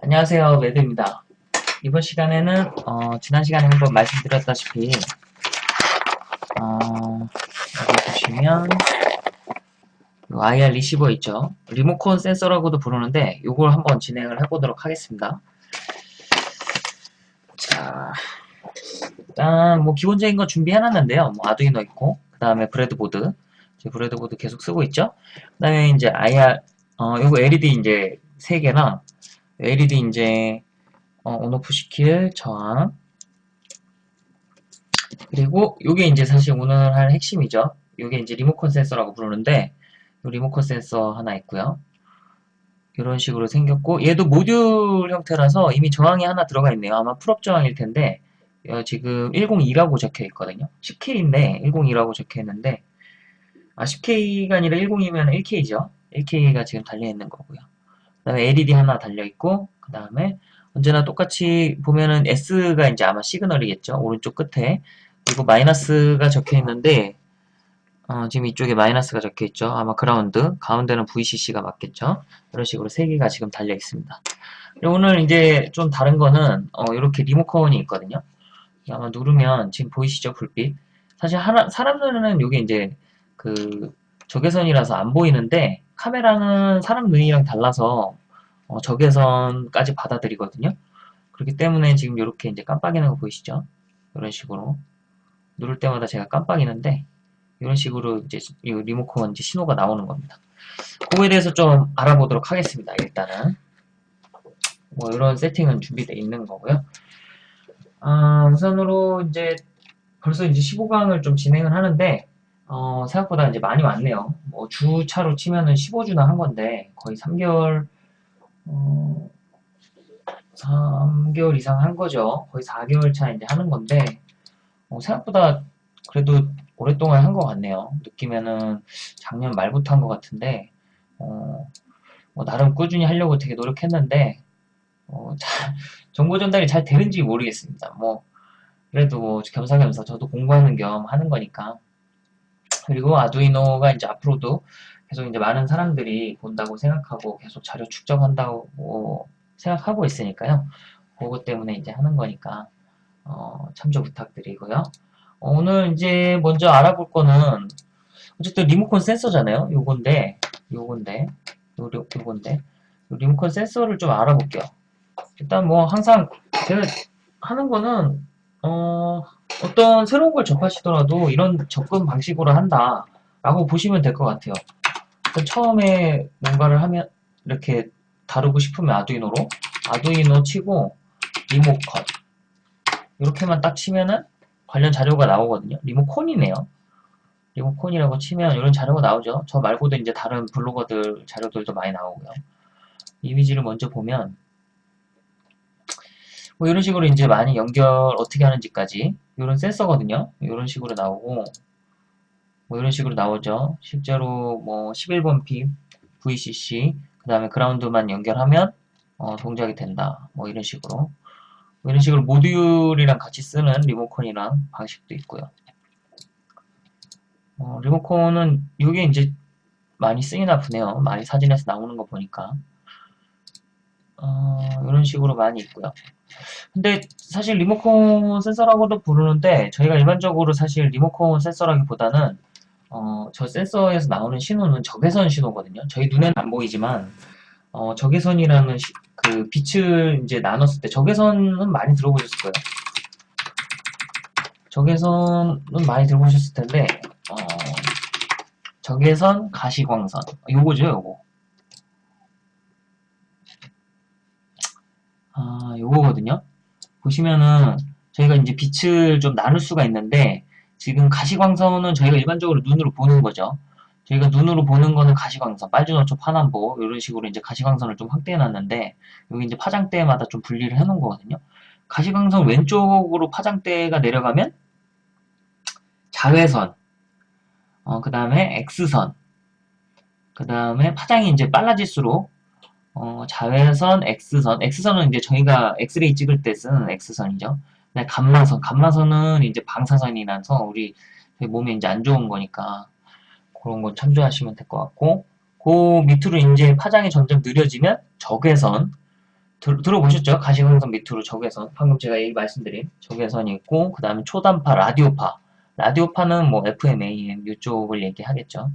안녕하세요 매드입니다. 이번 시간에는 어, 지난 시간에 한번 말씀드렸다시피 어, 여기 보시면 IR 리시버 있죠? 리모컨 센서라고도 부르는데 이걸 한번 진행을 해보도록 하겠습니다. 자 일단 뭐 기본적인 거 준비해놨는데요. 뭐 아두이노 있고 그 다음에 breadboard. breadboard 계속 쓰고 있죠? 그 다음에 이제 IR 어, 요거 LED 이제 3개랑 LED 이제 어, on-off 시킬 저항 그리고 요게 이제 사실 오늘 할 핵심이죠. 요게 이제 리모컨 센서라고 부르는데 리모컨 센서 하나 있고요. 이런 식으로 생겼고 얘도 모듈 형태라서 이미 저항이 하나 들어가 있네요. 아마 pull-up 저항일 텐데 어, 지금 102라고 적혀 있거든요. 10K인데 102라고 적혀 있는데 아 10K가 아니라 102면 1K죠. 1K가 지금 달려 있는 거고요. 그 다음에 LED 하나 달려 있고 그 다음에 언제나 똑같이 보면은 S가 이제 아마 시그널이겠죠. 오른쪽 끝에 그리고 마이너스가 적혀 있는데 어, 지금 이쪽에 마이너스가 적혀 있죠. 아마 그라운드 가운데는 VCC가 맞겠죠. 이런 식으로 세 개가 지금 달려 있습니다. 오늘 이제 좀 다른 거는 어, 이렇게 리모컨이 있거든요. 아마 누르면 지금 보이시죠? 불빛 사실 하나, 사람 눈에는 이게 이제 그 적외선이라서 안 보이는데 카메라는 사람 눈이랑 달라서 어, 적외선까지 받아들이거든요. 그렇기 때문에 지금 이렇게 이제 깜빡이는 거 보이시죠? 이런 식으로 누를 때마다 제가 깜빡이는데 이런 식으로 이제 이 리모컨 이제 신호가 나오는 겁니다. 그거에 대해서 좀 알아보도록 하겠습니다. 일단은 뭐 이런 세팅은 준비되어 있는 거고요. 아, 우선으로 이제 벌써 이제 15강을 좀 진행을 하는데 어, 생각보다 이제 많이 왔네요. 뭐 주차로 치면은 15주나 한 건데 거의 3개월 어, 3개월 이상 한 거죠. 거의 4개월 차 이제 하는 건데 어, 생각보다 그래도 오랫동안 한 것 같네요. 느끼면은 작년 말부터 한 것 같은데 어, 뭐 나름 꾸준히 하려고 되게 노력했는데 어, 잘, 정보 전달이 잘 되는지 모르겠습니다. 뭐 그래도 뭐 겸사겸사 저도 공부하는 겸 하는 거니까 그리고 아두이노가 이제 앞으로도 계속 이제 많은 사람들이 본다고 생각하고 계속 자료 축적한다고 생각하고 있으니까요. 그것 때문에 이제 하는 거니까 어, 참조 부탁드리고요. 어, 오늘 이제 먼저 알아볼 거는 어쨌든 리모컨 센서잖아요. 요건데 요건데 요, 요, 요건데 리모컨 센서를 좀 알아볼게요. 일단 뭐 항상 제가 하는 거는 어 어떤 새로운 걸 접하시더라도 이런 접근 방식으로 한다 라고 보시면 될 것 같아요 처음에 뭔가를 하면 이렇게 다루고 싶으면 아두이노로 아두이노 치고 리모컨. 이렇게만 딱 치면은 관련 자료가 나오거든요. 리모콘이네요. 리모콘이라고 치면 이런 자료가 나오죠. 저 말고도 이제 다른 블로거들 자료들도 많이 나오고요. 이미지를 먼저 보면 뭐 이런 식으로 이제 많이 연결 어떻게 하는지까지 이런 센서거든요. 이런 식으로 나오고 뭐 이런 식으로 나오죠. 실제로 뭐 11번 핍, VCC, 그 다음에 그라운드만 연결하면 어, 동작이 된다. 뭐 이런 식으로 뭐 이런 식으로 모듈이랑 같이 쓰는 리모컨이랑 방식도 있고요. 어, 리모컨은 이게 이제 많이 쓰이나 보네요. 많이 사진에서 나오는 거 보니까 어, 이런 식으로 많이 있고요. 근데 사실 리모컨 센서라고도 부르는데 저희가 일반적으로 사실 리모컨 센서라기보다는 어, 저 센서에서 나오는 신호는 적외선 신호거든요. 저희 눈에는 안 보이지만 어, 적외선이라는 시, 그 빛을 이제 나눴을 때 적외선은 많이 들어보셨을 거예요. 적외선은 많이 들어보셨을 텐데 어, 적외선 가시광선 요거죠 요거 아, 요거거든요. 보시면은 저희가 이제 빛을 좀 나눌 수가 있는데 지금 가시광선은 저희가 일반적으로 눈으로 보는 거죠. 저희가 눈으로 보는 거는 가시광선, 빨주노초, 파남보 이런 식으로 이제 가시광선을 좀 확대해 놨는데 여기 이제 파장대마다 좀 분리를 해 놓은 거거든요. 가시광선 왼쪽으로 파장대가 내려가면 자외선, 어, 그 다음에 X선, 그 다음에 파장이 이제 빨라질수록 어, 자외선, X선. X선은 이제 저희가 엑스레이 찍을 때 쓰는 X선이죠. 감마선. 감마선은 이제 방사선이라서 우리 몸에 이제 안 좋은 거니까 그런 거 참조하시면 될 것 같고 그 밑으로 이제 파장이 점점 느려지면 적외선 들, 들어보셨죠? 가시광선 밑으로 적외선. 방금 제가 얘기 말씀드린 적외선이 있고, 그 다음에 초단파, 라디오파. 라디오파는 뭐 FM, AM 이쪽을 얘기하겠죠.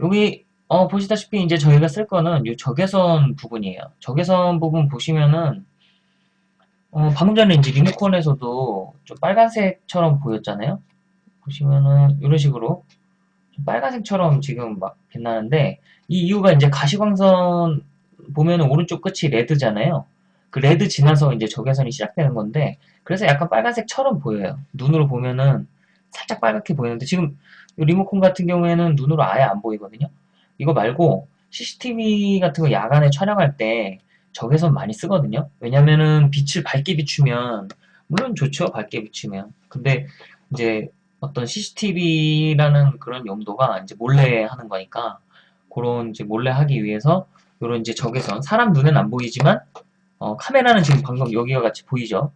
여기 어, 보시다시피 이제 저희가 쓸 거는 이 적외선 부분이에요. 적외선 부분 보시면은 어, 방금 전에 이제 리모컨에서도 좀 빨간색처럼 보였잖아요. 보시면은 이런 식으로 좀 빨간색처럼 지금 막 빛나는데 이 이유가 이제 가시광선 보면은 오른쪽 끝이 red잖아요. 그 red 지나서 이제 적외선이 시작되는 건데 그래서 약간 빨간색처럼 보여요. 눈으로 보면은 살짝 빨갛게 보이는데 지금 이 리모컨 같은 경우에는 눈으로 아예 안 보이거든요. 이거 말고 CCTV 같은 거 야간에 촬영할 때 적외선 많이 쓰거든요. 왜냐면은 빛을 밝게 비추면 물론 좋죠. 밝게 비추면. 근데 이제 어떤 CCTV라는 그런 용도가 이제 몰래 하는 거니까 그런 이제 몰래 하기 위해서 이런 이제 적외선 사람 눈엔 안 보이지만 어, 카메라는 지금 방금 여기와 같이 보이죠.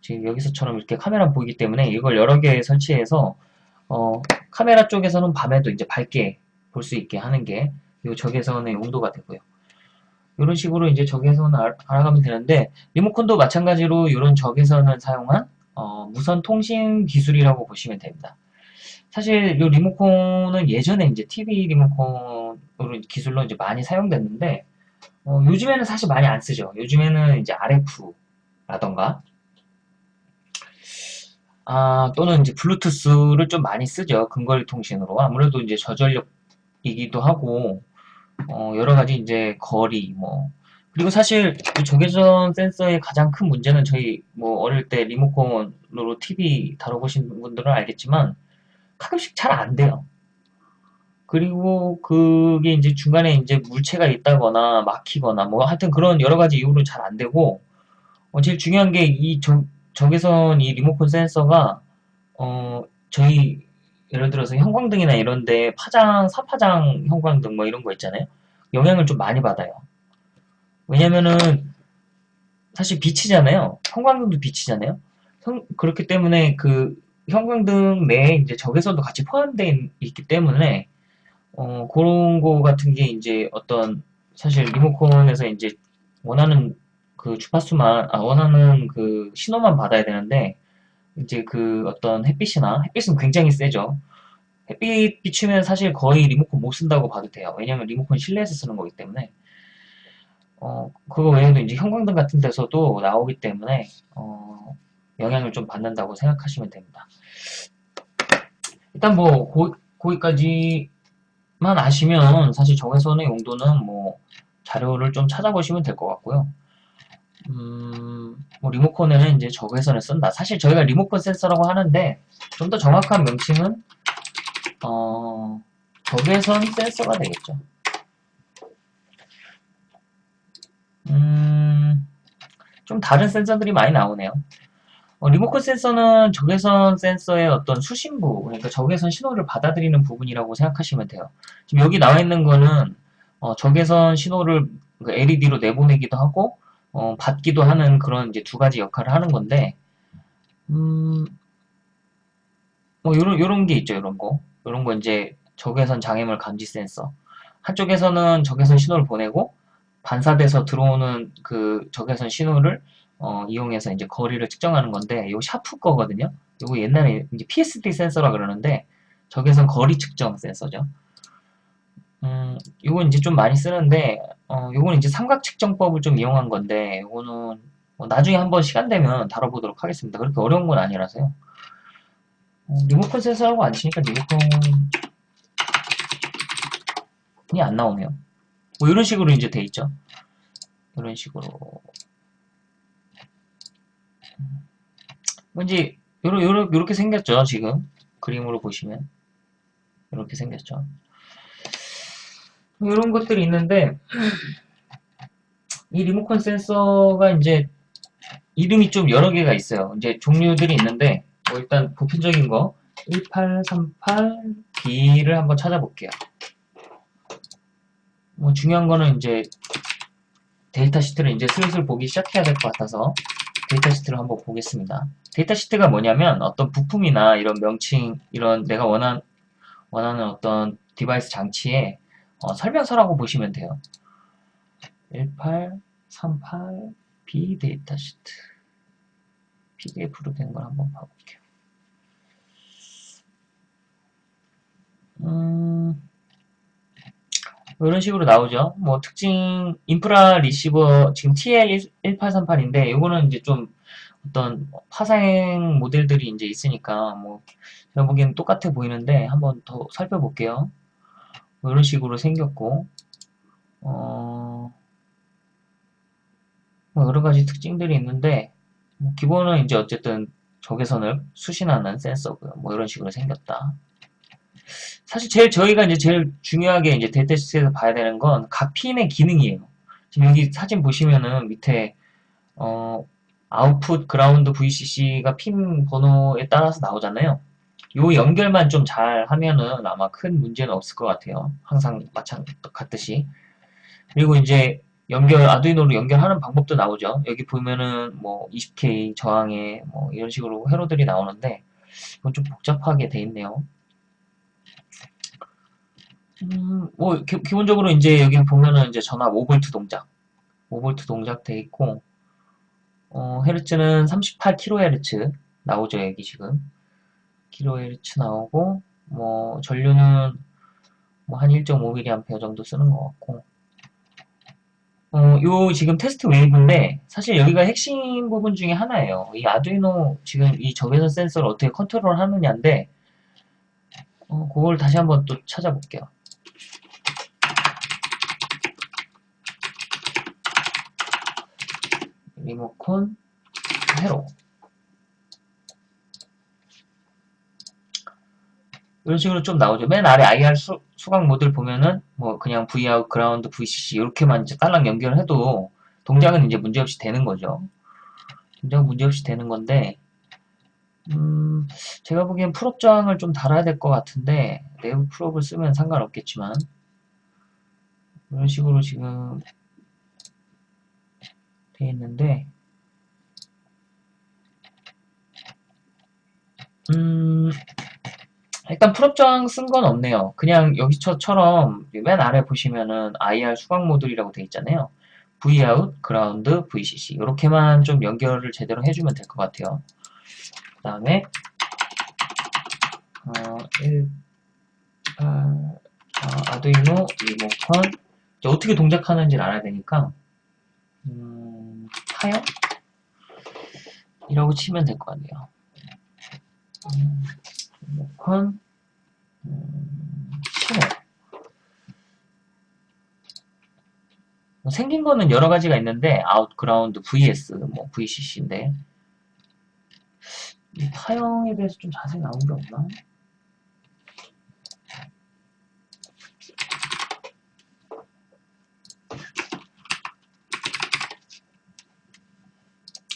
지금 여기서처럼 이렇게 카메라 보이기 때문에 이걸 여러 개 설치해서 어, 카메라 쪽에서는 밤에도 이제 밝게 볼 수 있게 하는 게 이 적외선의 용도가 되고요. 이런 식으로 이제 적외선을 알- 알아가면 되는데 리모컨도 마찬가지로 이런 적외선을 사용한 어, 무선 통신 기술이라고 보시면 됩니다. 사실 이 리모컨은 예전에 이제 TV 리모컨으로 기술로 이제 많이 사용됐는데 어, 요즘에는 사실 많이 안 쓰죠. 요즘에는 이제 RF라던가 아, 또는 이제 블루투스를 좀 많이 쓰죠. 근거리 통신으로. 아무래도 이제 저전력이기도 하고, 어, 여러 가지 이제 거리, 뭐. 그리고 사실 이 적외선 센서의 가장 큰 문제는 저희 뭐 어릴 때 리모컨으로 TV 다뤄보신 분들은 알겠지만 가끔씩 잘 안 돼요. 그리고 그게 이제 중간에 이제 물체가 있다거나 막히거나 뭐 하여튼 그런 여러 가지 이유로 잘 안 되고, 어, 제일 중요한 게 이 적외선 이 리모컨 센서가 어 저희 예를 들어서 형광등이나 이런데 파장, 사파장 형광등 뭐 이런 거 있잖아요. 영향을 좀 많이 받아요. 왜냐면은 사실 빛이잖아요. 형광등도 빛이잖아요. 형- 그렇기 때문에 그 형광등 내에 이제 적외선도 같이 포함되어 있기 때문에 어 그런 거 같은 게 이제 어떤 사실 리모컨에서 이제 원하는 그 주파수만 아 원하는 그 신호만 받아야 되는데 이제 그 어떤 햇빛이나 햇빛은 굉장히 세죠. 햇빛 비추면 사실 거의 리모컨 못 쓴다고 봐도 돼요. 왜냐면 리모컨 실내에서 쓰는 거기 때문에. 어, 그거 외에도 이제 형광등 같은 데서도 나오기 때문에, 어, 영향을 좀 받는다고 생각하시면 됩니다. 일단 뭐, 고, 거기까지만 아시면 사실 적외선의 용도는 뭐, 자료를 좀 찾아보시면 될 것 같고요. 음, 뭐 리모컨에는 이제 적외선을 쓴다. 사실 저희가 리모컨 센서라고 하는데, 좀 더 정확한 명칭은 어, 적외선 센서가 되겠죠. 음, 좀 다른 센서들이 많이 나오네요. 어, 리모컨 센서는 적외선 센서의 어떤 수신부, 그러니까 적외선 신호를 받아들이는 부분이라고 생각하시면 돼요. 지금 여기 나와 있는 거는 어, 적외선 신호를 LED로 내보내기도 하고 어, 받기도 하는 그런 이제 두 가지 역할을 하는 건데, 음, 뭐 요런 요런 게 있죠, 요런 거. 요런 거 이제 적외선 장애물 감지 센서. 한쪽에서는 적외선 신호를 보내고 반사돼서 들어오는 그 적외선 신호를 어, 이용해서 이제 거리를 측정하는 건데 요 샤프 거거든요. 요거 옛날에 이제 PSD 센서라 그러는데 적외선 거리 측정 센서죠. 음, 요건 이제 좀 많이 쓰는데 어, 요건 이제 삼각 측정법을 좀 이용한 건데 요거는 뭐 나중에 한번 시간 되면 다뤄보도록 하겠습니다. 그렇게 어려운 건 아니라서요. 어, 리모컨 센서라고 안 치니까 리모컨이 안 나오네요. 뭐 이런 식으로 이제 돼 있죠. 이런 식으로. 뭐 요러, 요러, 요렇게 생겼죠. 지금 그림으로 보시면 이렇게 생겼죠. 뭐 이런 것들이 있는데 이 리모컨 센서가 이제 이름이 좀 여러 개가 있어요. 이제 종류들이 있는데 뭐 일단 보편적인 거 1838B를 한번 찾아볼게요. 뭐 중요한 거는 이제 data sheet를 이제 슬슬 보기 시작해야 될 것 같아서 data sheet를 한번 보겠습니다. data sheet가 뭐냐면 어떤 부품이나 이런 명칭, 이런 내가 원한, 원하는 어떤 device 장치의 어, 설명서라고 보시면 돼요. 38 B data sheet PDF로 된 걸 한번 봐볼게요. 음, 이런 식으로 나오죠. 뭐 특징 인프라 리시버 지금 TL1838인데 이거는 이제 좀 어떤 파생 모델들이 이제 있으니까 뭐 제가 보기엔 똑같아 보이는데 한번 더 살펴볼게요. 뭐 이런 식으로 생겼고 어, 뭐 여러 가지 특징들이 있는데 뭐 기본은 이제 어쨌든 적외선을 수신하는 센서고요. 뭐 이런 식으로 생겼다. 사실 제일 저희가 이제 제일 중요하게 이제 데이터시트에서 봐야 되는 건각 핀의 기능이에요. 지금 여기 사진 보시면은 밑에 어, 아웃풋 그라운드 VCC가 핀 번호에 따라서 나오잖아요. 요 연결만 좀 잘 하면은 아마 큰 문제는 없을 것 같아요. 항상 마찬 같듯이. 그리고 이제 연결 아두이노로 연결하는 방법도 나오죠. 여기 보면은 뭐 20K 저항에 뭐 이런 식으로 회로들이 나오는데 이건 좀 복잡하게 돼 있네요. 음, 뭐 기, 본적으로 이제 여기 보면은 이제 전압 5V 동작, 5V 동작 돼 있고 어, 헤르츠는 38kHz 나오죠 여기 지금 kHz 나오고 뭐 전류는 뭐 한 1.5mA 정도 쓰는 것 같고 어, 요 지금 test wave인데 사실 여기가 핵심 부분 중에 하나예요. 이 아두이노 지금 이 적외선 센서를 어떻게 컨트롤 하느냐인데 어, 그걸 다시 한번 또 찾아볼게요. 리모컨 회로 이런 식으로 좀 나오죠. 맨 아래 IR 수, 수강 모듈 보면은 뭐 그냥 Vout, 그라운드, VCC 이렇게만 이제 딸랑 연결을 해도 동작은 이제 문제없이 되는 거죠. 동작은 문제없이 되는 건데 음, 제가 보기엔 pull-up 저항을 좀 달아야 될 것 같은데 내부 pull-up을 쓰면 상관없겠지만 이런 식으로 지금 돼 있는데 음, 일단 pull-up 저항 쓴 건 없네요. 그냥 여기처럼 맨 아래 보시면은 IR 수광 모듈이라고 돼 있잖아요. Vout, ground, VCC 이렇게만 좀 연결을 제대로 해주면 될 것 같아요. 그 다음에 어, 1, 8, 어, 아두이노 리모컨 어떻게 동작하는지를 알아야 되니까 음, 하여 이라고 치면 될 것 같네요. 음, 리모컨 음, 신호 뭐 생긴 거는 여러 가지가 있는데 아웃그라운드 vs 뭐 vcc인데 이 파형에 대해서 좀 자세히 나온 게 없나?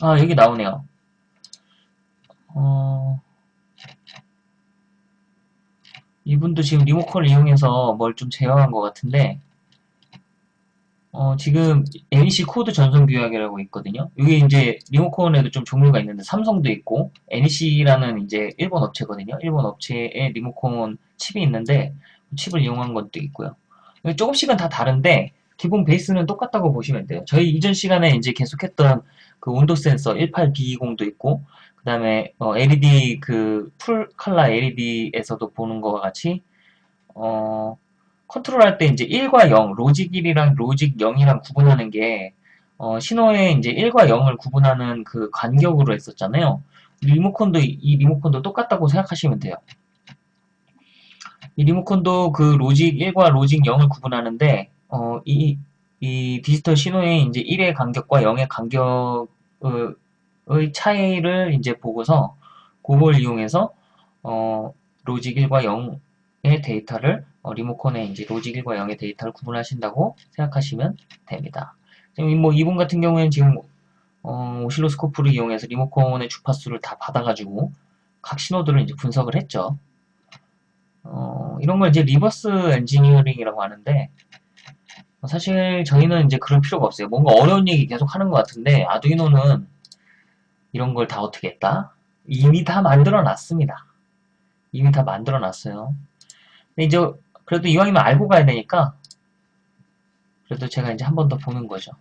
아 여기 나오네요. 어... 이분도 지금 리모컨을 이용해서 뭘 좀 제어한 것 같은데 어, 지금 NEC 코드 전송 규약이라고 있거든요. 이게 이제 리모컨에도 좀 종류가 있는데 삼성도 있고 NEC라는 이제 일본 업체거든요. 일본 업체에 리모컨 칩이 있는데 칩을 이용한 것도 있고요. 조금씩은 다 다른데 기본 베이스는 똑같다고 보시면 돼요. 저희 이전 시간에 이제 계속했던 그 온도 센서 18B20도 있고 그 다음에 어, LED 그풀 칼라 LED에서도 보는 것과 같이 어, 컨트롤할 때 이제 1과 0, 로직 1이랑 로직 0이랑 구분하는 게 어, 신호에 이제 1과 0을 구분하는 그 간격으로 했었잖아요. 리모컨도 이 리모컨도 똑같다고 생각하시면 돼요. 이 리모컨도 그 logic 1과 logic 0을 구분하는데 어, 이, 이 디지털 신호의 이제 1의 간격과 0의 간격 의 차이를 이제 보고서 그걸 이용해서 어, logic 1과 0의 데이터를 어, 리모컨에 이제 logic 1과 0의 데이터를 구분하신다고 생각하시면 됩니다. 지금 뭐 이분 같은 경우에는 지금 어, 오실로스코프를 이용해서 리모컨의 주파수를 다 받아가지고 각 신호들을 이제 분석을 했죠. 어, 이런 걸 이제 reverse engineering이라고 하는데 사실 저희는 이제 그런 필요가 없어요. 뭔가 어려운 얘기 계속 하는 것 같은데 아두이노는 이런 걸 다 어떻게 했다? 이미 다 만들어 놨습니다. 이미 다 만들어 놨어요. 근데 이제 그래도 이왕이면 알고 가야 되니까 그래도 제가 이제 한 번 더 보는 거죠.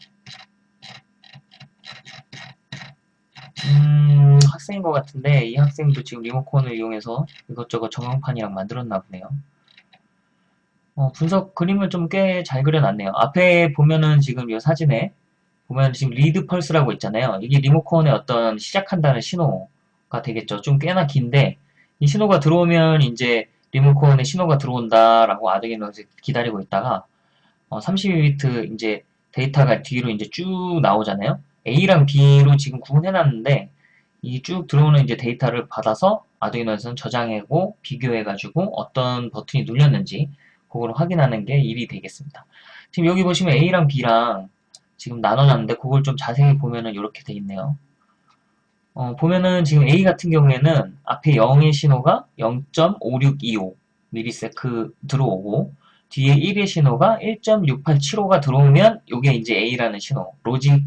음, 학생인 것 같은데 이 학생도 지금 리모컨을 이용해서 이것저것 전광판이랑 만들었나 보네요. 어, 분석 그림을 좀 꽤 잘 그려놨네요. 앞에 보면은 지금 이 사진에 보면 지금 lead pulse라고 있잖아요. 이게 리모컨의 어떤 시작한다는 신호가 되겠죠. 좀 꽤나 긴데 이 신호가 들어오면 이제 리모컨에 신호가 들어온다라고 아두이노에서 기다리고 있다가 어, 32비트 이제 데이터가 뒤로 이제 쭉 나오잖아요. A랑 B로 지금 구분해놨는데 이 쭉 들어오는 이제 데이터를 받아서 아두이노에서는 저장하고 비교해가지고 어떤 버튼이 눌렸는지 그걸 확인하는 게 일이 되겠습니다. 지금 여기 보시면 A랑 B랑 지금 나눠놨는데 그걸 좀 자세히 보면은 이렇게 돼 있네요. 어, 보면은 지금 A 같은 경우에는 앞에 0의 신호가 0.5625 미리세크 들어오고 뒤에 1의 신호가 1.6875가 들어오면 이게 이제 A라는 신호. 로직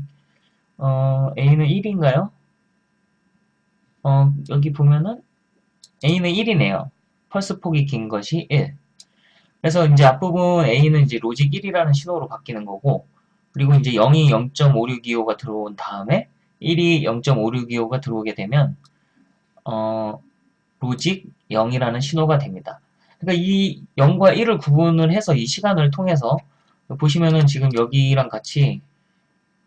어, A는 1인가요? 어, 여기 보면은 A는 1이네요. 펄스 폭이 긴 것이 1. 그래서 이제 앞부분 A는 이제 로직 1이라는 신호로 바뀌는 거고 그리고 이제 0이 0.5625가 들어온 다음에 1이 0.5625가 들어오게 되면 어, logic 0이라는 신호가 됩니다. 그러니까 이 0과 1을 구분을 해서 이 시간을 통해서 보시면은 지금 여기랑 같이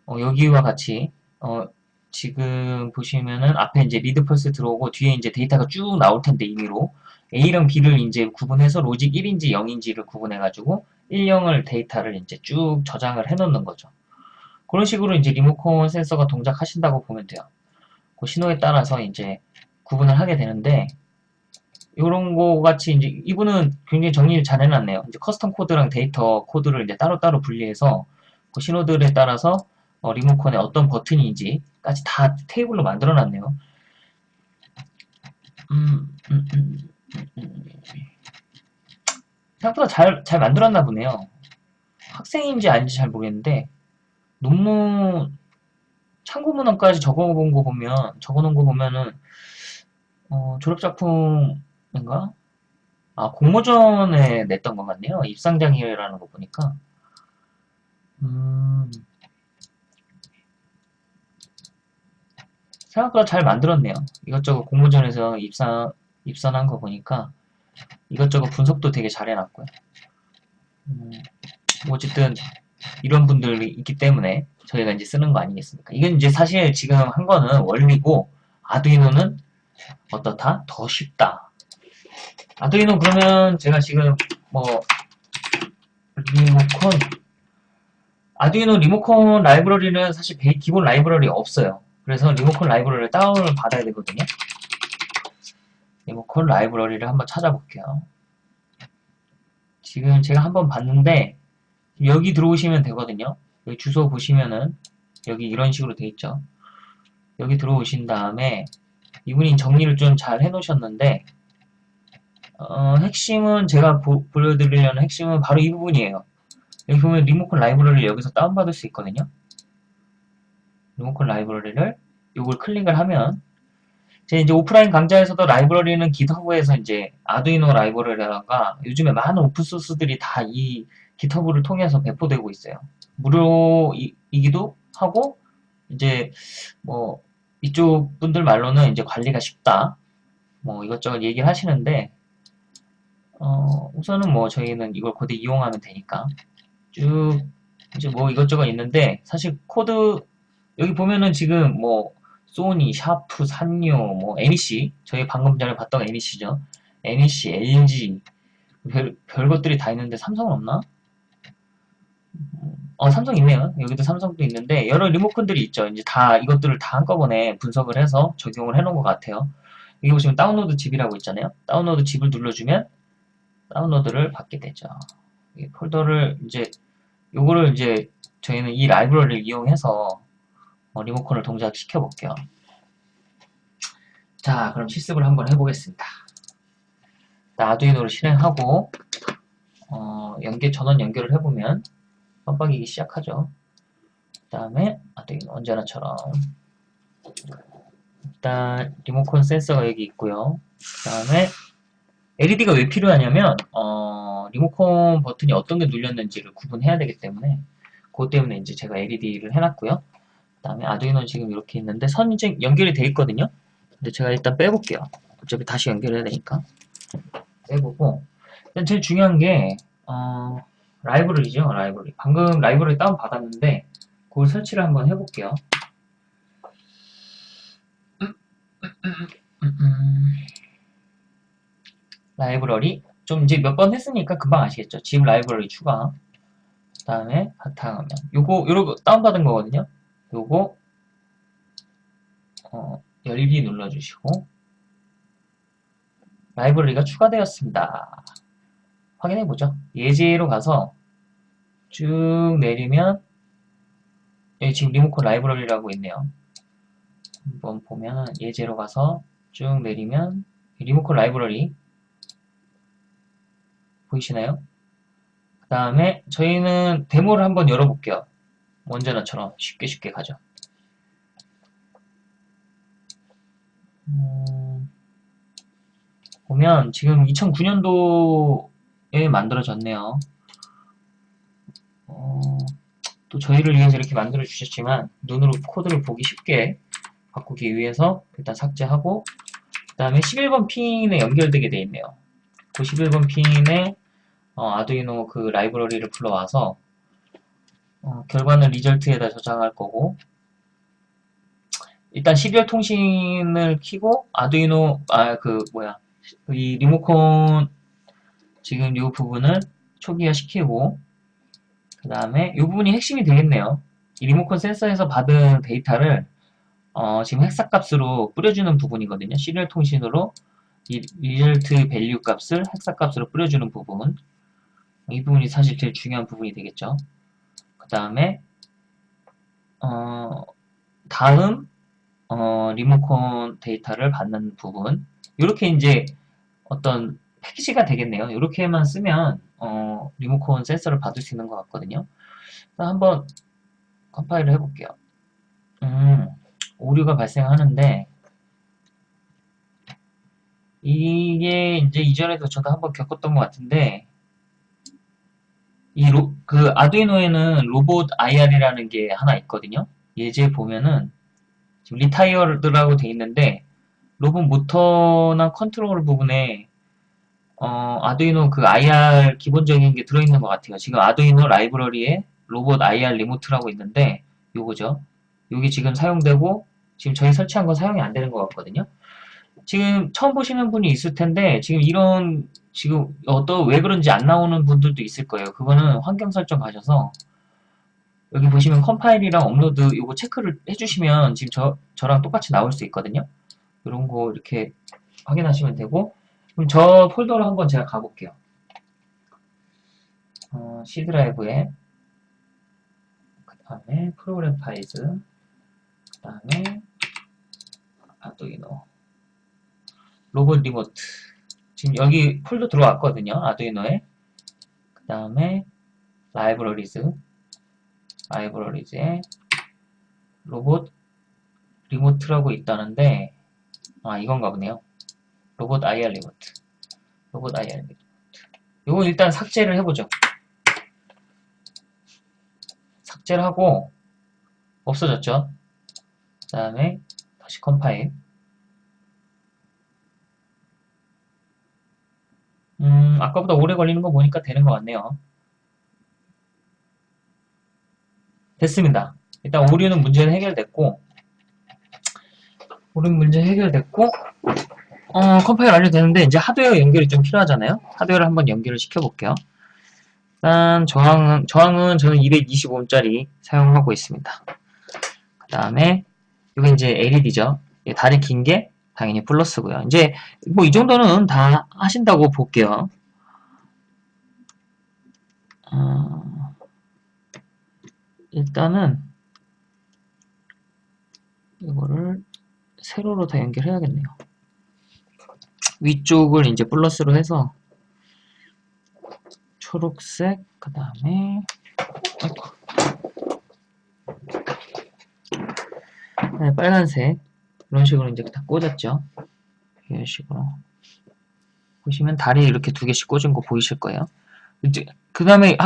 어, 여기와 같이 어, 지금 보시면은 앞에 이제 lead pulse 들어오고 뒤에 이제 데이터가 쭉 나올 텐데 임의로 A랑 B를 이제 구분해서 logic 1인지 0인지를 구분해가지고 1, 0을 데이터를 이제 쭉 저장을 해 놓는 거죠. 그런 식으로 이제 리모컨 센서가 동작하신다고 보면 돼요. 그 신호에 따라서 이제 구분을 하게 되는데 이런 거 같이 이제 이분은 굉장히 정리를 잘 해놨네요. 이제 custom code랑 data code를 이제 따로따로 분리해서 그 신호들에 따라서 어, 리모컨에 어떤 버튼인지까지 다 테이블로 만들어 놨네요. 음, 음, 음, 생각보다 잘, 잘 만들었나 보네요. 학생인지 아닌지 잘 모르겠는데 논문 참고 문헌까지 적어본 거 보면 적어놓은 거 보면은 어, 졸업작품인가? 아 공모전에 냈던 것 같네요. 입상장이라는 거 보니까 음, 생각보다 잘 만들었네요. 이것저것 공모전에서 입상 입선한 거 보니까 이것저것 분석도 되게 잘 해놨고요. 음, 뭐 어쨌든 이런 분들이 있기 때문에 저희가 이제 쓰는 거 아니겠습니까? 이건 이제 사실 지금 한 거는 원리고 아두이노는 어떻다? 더 쉽다. 아두이노 그러면 제가 지금 뭐 리모컨 아두이노 리모컨 라이브러리는 사실 기본 라이브러리 없어요. 그래서 리모컨 라이브러리를 다운을 받아야 되거든요. 리모컨 라이브러리를 한번 찾아볼게요. 지금 제가 한번 봤는데 여기 들어오시면 되거든요. 여기 주소 보시면은 여기 이런 식으로 돼 있죠. 여기 들어오신 다음에 이분이 정리를 좀 잘 해놓으셨는데 어, 핵심은 제가 보, 여드리려는 핵심은 바로 이 부분이에요. 여기 보면 리모컨 라이브러리를 여기서 다운받을 수 있거든요. 리모컨 라이브러리를 이걸 클릭을 하면 제 이제 오프라인 강좌에서도 라이브러리는 GitHub에서 이제 아두이노 라이브러리라던가 요즘에 많은 오픈소스들이 다 이 GitHub를 통해서 배포되고 있어요. 무료이기도 하고 이제 뭐 이쪽 분들 말로는 이제 관리가 쉽다. 뭐 이것저것 얘기를 하시는데 어 우선은 뭐 저희는 이걸 코드 이용하면 되니까 쭉 이제 뭐 이것저것 있는데 사실 코드 여기 보면은 지금 뭐 소니, 샤프, 산요, 뭐 NEC 저희 방금 전에 봤던 NEC죠. NEC, LG 별, 별 것들이 다 있는데 삼성은 없나? 어 삼성 있네요. 여기도 삼성도 있는데 여러 리모컨들이 있죠. 이제 다 이것들을 다 한꺼번에 분석을 해서 적용을 해놓은 것 같아요. 여기 보시면 download ZIP이라고 있잖아요. download ZIP을 눌러주면 다운로드를 받게 되죠. 이 폴더를 이제 요거를 이제 저희는 이 라이브러리를 이용해서 어, 리모컨을 동작시켜 볼게요. 자, 그럼 실습을 한번 해보겠습니다. 아두이노를 실행하고 어, 연계 전원 연결을 해보면 깜빡이기 시작하죠. 그 다음에 아두이노 언제나처럼 일단 리모컨 센서가 여기 있고요. 그 다음에 LED가 왜 필요하냐면 어, 리모컨 버튼이 어떤 게 눌렸는지를 구분해야 되기 때문에 그것 때문에 이제 제가 LED를 해놨고요. 그 다음에 아두이노 지금 이렇게 있는데 선 이제 연결이 돼 있거든요. 근데 제가 일단 빼볼게요. 어차피 다시 연결해야 되니까. 빼보고 일단 제일 중요한 게 어, 라이브러리죠. 라이브러리. 방금 라이브러리 다운 받았는데 그걸 설치를 한번 해볼게요. 라이브러리 좀 이제 몇 번 했으니까 금방 아시겠죠. 지금 라이브러리 추가 그 다음에 바탕화면 요거 요거 다운받은 거거든요. 요거 어, 열기 눌러주시고 라이브러리가 추가되었습니다. 확인해보죠. 예제로 가서 쭉 내리면 여기 지금 리모컨 라이브러리라고 있네요. 한번 보면 예제로 가서 쭉 내리면 리모컨 라이브러리 보이시나요? 그 다음에 저희는 데모를 한번 열어볼게요. 원전화처럼 쉽게 쉽게 가죠. 음, 보면 지금 2009년도에 만들어졌네요. 어, 또 저희를 위해서 이렇게 만들어 주셨지만 눈으로 코드를 보기 쉽게 바꾸기 위해서 일단 삭제하고 그 다음에 11번 핀에 연결되게 되어 있네요. 그 11번 핀에 어, 아두이노 그 라이브러리를 불러와서 어, 결과는 리절트에다 저장할 거고 일단 12월 통신을 키고 아두이노 아 그 뭐야 이 리모컨 지금 이 부분을 초기화 시키고 그 다음에 이 부분이 핵심이 되겠네요. 이 리모컨 센서에서 받은 데이터를 어, 지금 hexa 값으로 뿌려주는 부분이거든요. serial 통신으로 이 result value 값을 hexa 값으로 뿌려주는 부분 이 부분이 사실 제일 중요한 부분이 되겠죠. 그 다음에 어, 다음 어, 리모컨 데이터를 받는 부분 이렇게 이제 어떤 패키지가 되겠네요. 이렇게만 쓰면 어, 리모컨 센서를 받을 수 있는 것 같거든요. 한번 컴파일을 해볼게요. 음, 오류가 발생하는데 이게 이제 이전에도 저도 한번 겪었던 것 같은데 이 로, 그 아두이노에는 로봇 IR이라는 게 하나 있거든요. 예제 보면은 지금 retired라고 돼 있는데 로봇 모터나 컨트롤 부분에 어, 아두이노 그 IR 기본적인 게 들어있는 것 같아요. 지금 아두이노 라이브러리에 로봇 IR 리모트라고 있는데 요거죠. 요게 지금 사용되고 지금 저희 설치한 건 사용이 안 되는 것 같거든요. 지금 처음 보시는 분이 있을 텐데 지금 이런 지금 어떤 왜 그런지 안 나오는 분들도 있을 거예요. 그거는 환경 설정 가셔서 여기 보시면 컴파일이랑 업로드 이거 체크를 해주시면 지금 저, 저랑 똑같이 나올 수 있거든요. 이런 거 이렇게 확인하시면 되고 그럼 저 폴더로 한번 제가 가볼게요. 어, C 드라이브에 그 다음에 Program Files 그 다음에 아두이노 Robot Remote 지금 여기 폴더 들어왔거든요. 아두이노에 그 다음에 libraries libraries에 Robot Remote라고 있다는데 아 이건가 보네요. Robot IR Remote Robot IR Remote 이거 일단 삭제를 해보죠. 삭제를 하고 없어졌죠. 그 다음에 다시 컴파일 음, 아까보다 오래 걸리는 거 보니까 되는 것 같네요. 됐습니다. 일단 오류는 문제는 해결됐고 오류 문제 해결됐고 어, 컴파일 완료되는데 이제 하드웨어 연결이 좀 필요하잖아요. 하드웨어를 한번 연결을 시켜볼게요. 일단 저항은, 저항은 저는 225짜리 사용하고 있습니다. 그 다음에 이게 이제 LED죠. 다리 긴 게 당연히 플러스고요. 이제 뭐 이 정도는 다 하신다고 볼게요. 어, 일단은 이거를 세로로 다 연결해야겠네요. 위쪽을 이제 플러스로 해서 초록색 그 다음에 네, 빨간색 이런 식으로 이제 다 꽂았죠. 이런 식으로 보시면 다리 이렇게 두 개씩 꽂은 거 보이실 거예요. 이제 그 다음에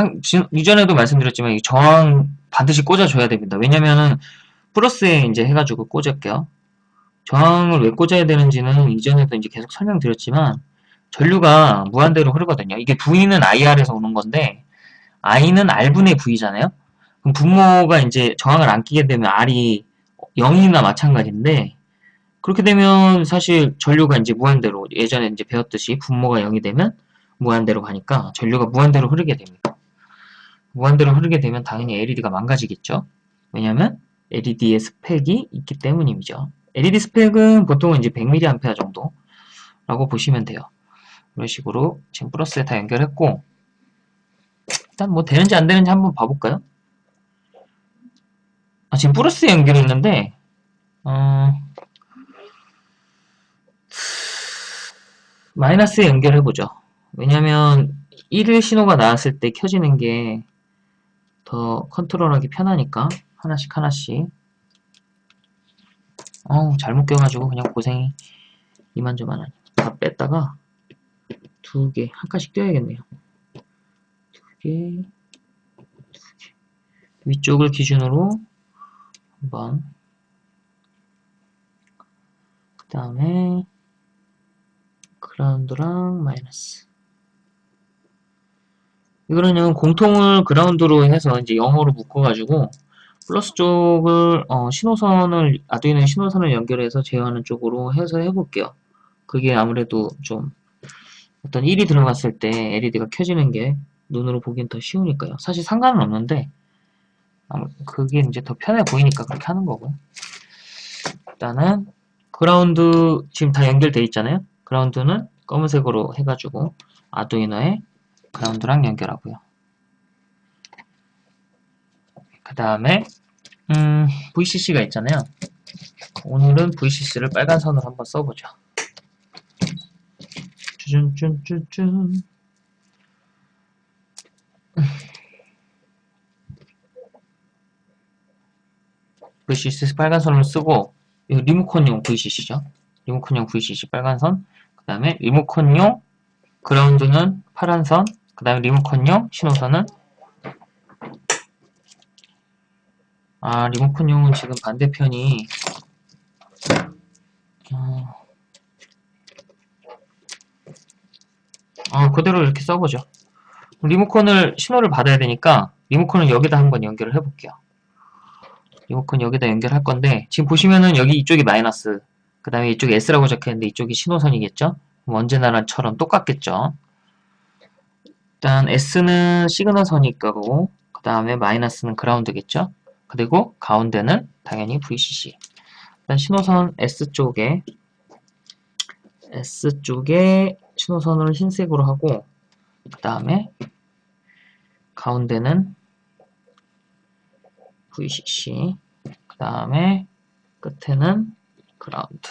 이전에도 말씀드렸지만 이 저항 반드시 꽂아줘야 됩니다. 왜냐면은 플러스에 이제 해가지고 꽂을게요. 저항을 왜 꽂아야 되는지는 이전에도 이제 계속 설명드렸지만 전류가 무한대로 흐르거든요. 이게 V는 IR에서 오는 건데 I는 R분의 V잖아요. 그럼 분모가 이제 저항을 안 끼게 되면 R이 0이나 마찬가지인데 그렇게 되면 사실 전류가 이제 무한대로 예전에 이제 배웠듯이 분모가 0이 되면 무한대로 가니까 전류가 무한대로 흐르게 됩니다. 무한대로 흐르게 되면 당연히 LED가 망가지겠죠. 왜냐면 LED의 스펙이 있기 때문이죠. LED 스펙은 보통은 이제 100mA 정도라고 보시면 돼요. 이런 식으로 지금 플러스에 다 연결했고 일단 뭐 되는지 안 되는지 한번 봐볼까요? 아, 지금 플러스에 연결했는데 어... 마이너스에 연결해보죠. 왜냐면 1일 신호가 나왔을 때 켜지는 게 더 컨트롤하기 편하니까 하나씩 하나씩 어우 잘못 껴가지고 그냥 고생이 이만저만 다 뺐다가 두 개, 한 칸씩 떼야겠네요. 두 개, 두 개. 위쪽을 기준으로 한번 그 다음에 그라운드랑 마이너스 이거는 공통을 그라운드로 해서 이제 영어로 묶어가지고 플러스 쪽을 어, 신호선을 아두이노 신호선을 연결해서 제어하는 쪽으로 해서 해볼게요. 그게 아무래도 좀 어떤 1이 들어갔을 때 LED가 켜지는 게 눈으로 보기엔 더 쉬우니까요. 사실 상관은 없는데 그게 이제 더 편해 보이니까 그렇게 하는 거고 일단은 그라운드 지금 다 연결돼 있잖아요. 그라운드는 검은색으로 해가지고 아두이노에 그라운드랑 연결하고요. 그 다음에 음, VCC가 있잖아요. 오늘은 VCC를 빨간 선으로 한번 써보죠. 쭈준쭈준쭈 VCC 빨간 선을 쓰고 이 리모컨용 VCC죠. 리모컨용 VCC 빨간 선, 그 다음에 리모컨용 그라운드는 파란 선, 그 다음에 리모컨용 신호선은 아 리모컨용은 지금 반대편이 어, 아 그대로 이렇게 써보죠. 리모컨을 신호를 받아야 되니까 리모컨을 여기다 한번 연결을 해볼게요. 리모컨 여기다 연결할 건데 지금 보시면은 여기 이쪽이 마이너스 그 다음에 이쪽이 S라고 적혀있는데 이쪽이 신호선이겠죠? 언제나처럼 똑같겠죠? 일단 S는 signal 선일 거고 그 다음에 마이너스는 ground겠죠? 그리고 가운데는 당연히 VCC. 일단 신호선 S쪽에 S쪽에 신호선을 흰색으로 하고 그 다음에 가운데는 VCC 그 다음에 끝에는 그라운드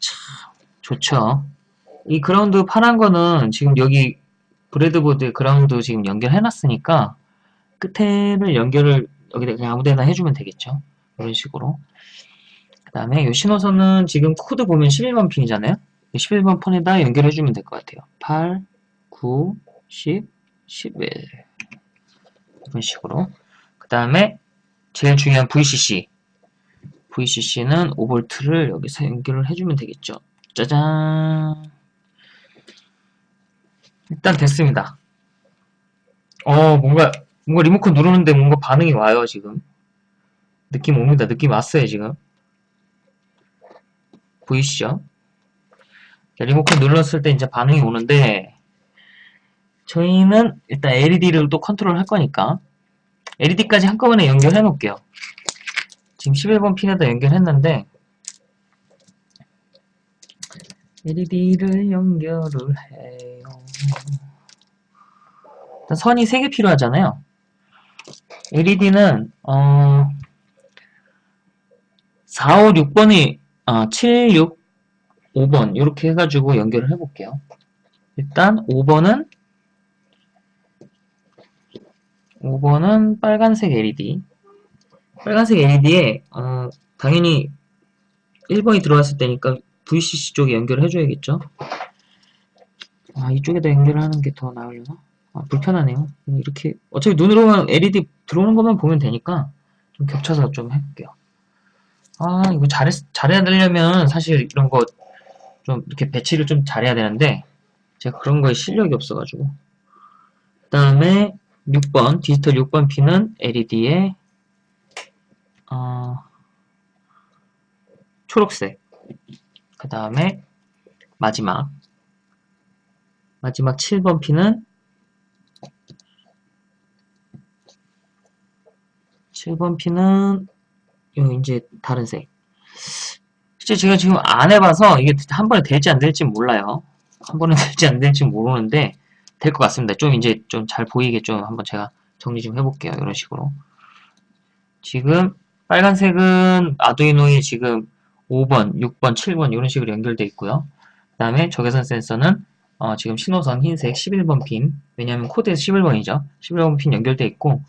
참 좋죠 이 그라운드 파란 거는 지금 여기 breadboard에 ground 지금 연결해 놨으니까 끝에를 연결을 여기다 그냥 아무데나 해주면 되겠죠. 이런 식으로. 그 다음에 이 신호선은 지금 코드 보면 11번 핀이잖아요. 11번 핀에다 연결해주면 될 것 같아요. 8, 9, 10, 11 이런 식으로. 그 다음에 제일 중요한 VCC. VCC는 5V를 여기서 연결을 해주면 되겠죠. 짜잔. 일단 됐습니다. 어, 뭔가 뭔가 리모컨 누르는데 뭔가 반응이 와요 지금 느낌 옵니다 느낌 왔어요 지금 보이시죠? 리모컨 눌렀을 때 이제 반응이 오는데 저희는 일단 LED를 또 컨트롤 할 거니까 LED까지 한꺼번에 연결해 놓을게요 지금 11번 핀에다 연결했는데 LED를 연결을 해요. 일단 선이 3개 필요하잖아요. LED는 어 4, 5, 6번이 아, 7, 6, 5번 이렇게 해가지고 연결을 해볼게요. 일단 5번은 5번은 빨간색 LED 빨간색 LED에 어, 당연히 1번이 들어왔을 때니까 VCC 쪽에 연결을 해줘야겠죠. 아 이쪽에다 연결을 하는 게 더 나으려나? 아, 불편하네요. 이렇게 어차피 눈으로만 LED 들어오는 것만 보면 되니까 좀 겹쳐서 좀 해볼게요. 아, 이거 잘했, 잘해야 되려면 사실 이런 거 좀 이렇게 배치를 좀 잘해야 되는데 제가 그런 거에 실력이 없어가지고 그 다음에 6번 디지털 6번 핀은 LED에 어, 초록색. 그 다음에 마지막. 마지막 7번 핀은 7번 핀은 요 이제 다른 색. 실제 제가 지금 안 해봐서 이게 한 번에 될지 안 될지 몰라요. 한 번에 될지 안 될지 모르는데 될 것 같습니다. 좀 이제 좀 잘 보이게 좀 한번 제가 정리 좀 해볼게요. 이런 식으로. 지금 빨간색은 아두이노에 지금 5번, 6번, 7번 이런 식으로 연결되어 있고요. 그 다음에 적외선 센서는 어, 지금 신호선 흰색 11번 핀. 왜냐하면 코드에서 11번이죠. 11번 핀 연결되어 있고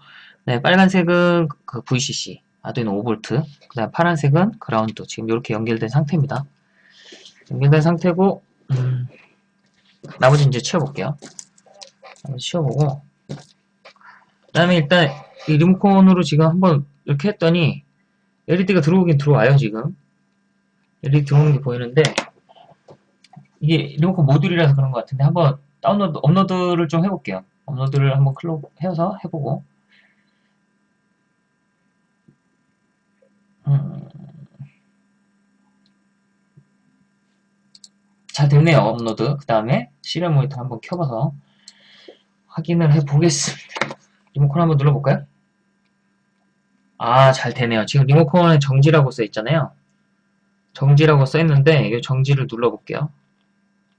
네, 빨간색은 그 VCC 아두이노 5V 그 다음 파란색은 그라운드. 지금 이렇게 연결된 상태입니다. 연결된 상태고 음, 나머지 이제 치워볼게요. 나머지 치워보고. 그 다음에 일단 이 리모컨으로 지금 한번 이렇게 했더니 LED가 들어오긴 들어와요 지금. LED 들어오는 게 보이는데 이게 리모컨 모듈이라서 그런 것 같은데 한번 다운로드 업로드를 좀 해볼게요. 업로드를 한번 클릭 해서 해보고. 음. 잘 됐네요 업로드. 그 다음에 serial monitor 한번 켜봐서 확인을 해보겠습니다. 리모컨 한번 눌러볼까요? 아 잘 되네요 지금 리모컨에 정지라고 써 있잖아요 정지라고 써 있는데 이 정지를 눌러볼게요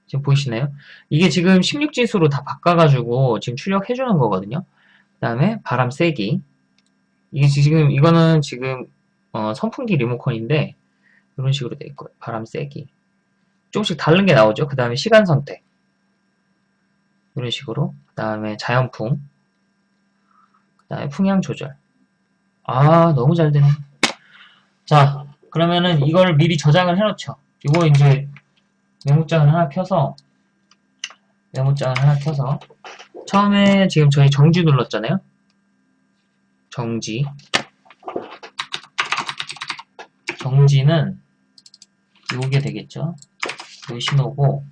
지금 보이시나요? 이게 지금 16진수로 다 바꿔가지고 지금 출력해주는 거거든요 그 다음에 바람 세기 이게 지금 이거는 지금 어, 선풍기 리모컨인데 이런 식으로 돼 있고요. 바람 세기. 조금씩 다른 게 나오죠. 그 다음에 시간 선택. 이런 식으로. 그 다음에 자연풍. 그 다음에 풍향 조절. 아, 너무 잘 되네. 자, 그러면은 이걸 미리 저장을 해놓죠. 이거 이제 메모장을 하나 켜서 메모장을 하나 켜서 처음에 지금 저희 정지 눌렀잖아요. 정지. 정지는 요게 되겠죠. 요 신호고